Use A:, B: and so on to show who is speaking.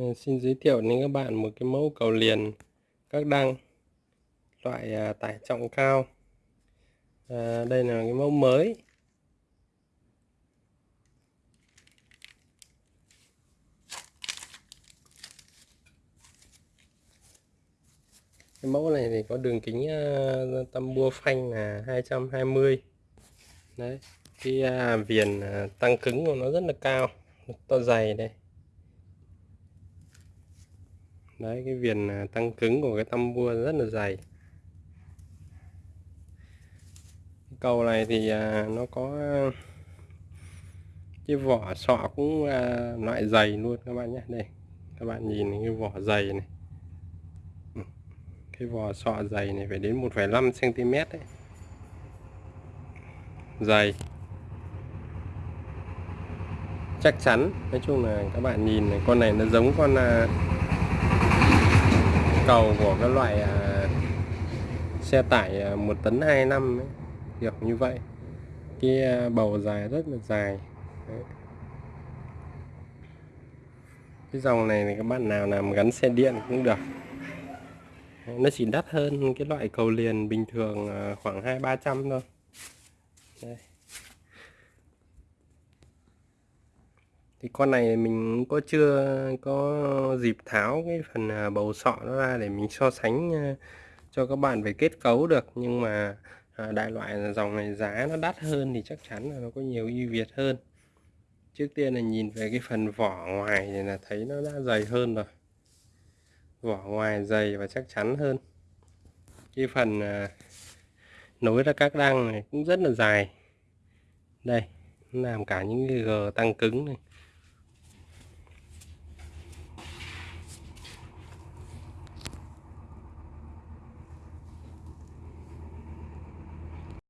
A: Ờ, xin giới thiệu đến các bạn một cái mẫu cầu liền các đăng loại à, tải trọng cao. À, đây là cái mẫu mới. Cái mẫu này thì có đường kính ờ, à, tăm bua phanh là 220. Đấy, cái à, viền à, tăng cứng của nó rất là cao, to dày đây đấy cái viền à, tăng cứng của cái tăm bua rất là dày. Cầu này thì à, nó có à, cái vỏ sọ cũng loại dày luôn các bạn nhé. Đây các bạn nhìn cái vỏ dày này. Ừ, cái vỏ sọ dày này phải đến 1,5 cm đấy. Dày. Chắc chắn. Nói chung là các bạn nhìn này con này nó giống con cầu của cái loại à, xe tải à, 1 tấn 2 năm ấy. kiểu như vậy cái à, bầu dài rất là dài Đấy. cái dòng này thì các bạn nào làm gắn xe điện cũng được nó chỉ đắt hơn cái loại cầu liền bình thường à, khoảng hai ba trăm thôi Đây. Thì con này mình có chưa có dịp tháo cái phần à, bầu sọ nó ra để mình so sánh à, cho các bạn về kết cấu được. Nhưng mà à, đại loại dòng này giá nó đắt hơn thì chắc chắn là nó có nhiều ưu việt hơn. Trước tiên là nhìn về cái phần vỏ ngoài thì là thấy nó đã dày hơn rồi. Vỏ ngoài dày và chắc chắn hơn. Cái phần nối ra các đăng này cũng rất là dài. Đây, làm cả những cái g tăng cứng này.